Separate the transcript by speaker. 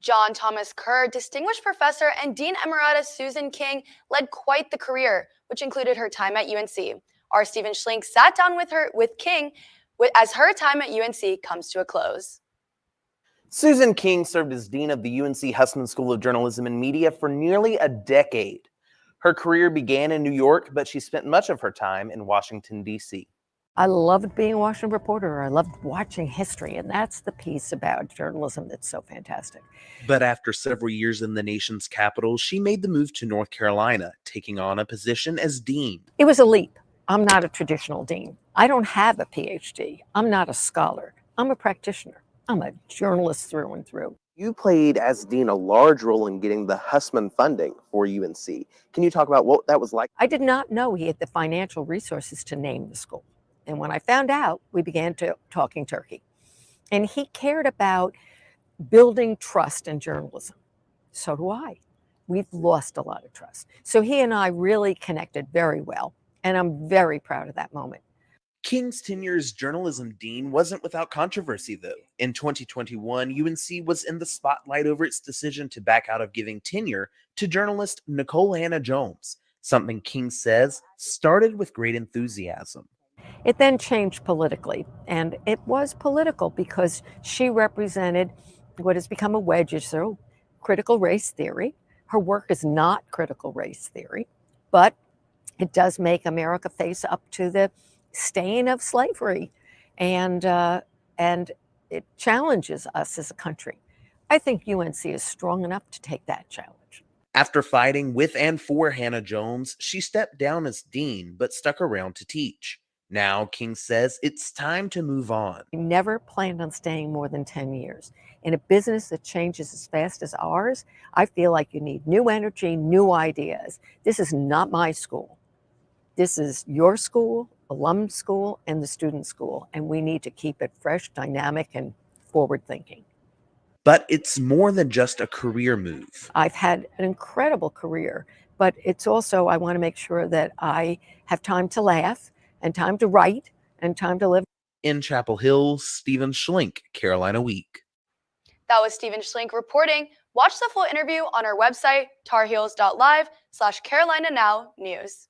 Speaker 1: John Thomas Kerr, Distinguished Professor and Dean Emeritus Susan King led quite the career, which included her time at UNC. Our Stephen Schlink sat down with her with King as her time at UNC comes to a close.
Speaker 2: Susan King served as Dean of the UNC Hussman School of Journalism and Media for nearly a decade. Her career began in New York, but she spent much of her time in Washington, D.C.
Speaker 3: I loved being a Washington reporter. I loved watching history, and that's the piece about journalism that's so fantastic.
Speaker 4: But after several years in the nation's capital, she made the move to North Carolina, taking on a position as dean.
Speaker 3: It was a leap. I'm not a traditional dean. I don't have a PhD. I'm not a scholar. I'm a practitioner. I'm a journalist through and through.
Speaker 2: You played as dean a large role in getting the Hussman funding for UNC. Can you talk about what that was like?
Speaker 3: I did not know he had the financial resources to name the school. And when I found out, we began to talking turkey. And he cared about building trust in journalism. So do I. We've lost a lot of trust. So he and I really connected very well. And I'm very proud of that moment.
Speaker 4: King's tenure as journalism dean wasn't without controversy, though. In 2021, UNC was in the spotlight over its decision to back out of giving tenure to journalist Nicole Hannah-Jones, something King says started with great enthusiasm.
Speaker 3: It then changed politically, and it was political because she represented what has become a wedge issue, critical race theory. Her work is not critical race theory, but it does make America face up to the stain of slavery, and uh, and it challenges us as a country. I think UNC is strong enough to take that challenge.
Speaker 4: After fighting with and for Hannah-Jones, she stepped down as dean but stuck around to teach. Now, King says it's time to move on.
Speaker 3: We never planned on staying more than 10 years. In a business that changes as fast as ours, I feel like you need new energy, new ideas. This is not my school. This is your school, alum school, and the student school, and we need to keep it fresh, dynamic, and forward thinking.
Speaker 4: But it's more than just a career move.
Speaker 3: I've had an incredible career, but it's also, I want to make sure that I have time to laugh and time to write and time to live.
Speaker 4: In Chapel Hill, Stephen Schlink, Carolina Week.
Speaker 1: That was Stephen Schlink reporting. Watch the full interview on our website, tarheels.live slash Carolina Now News.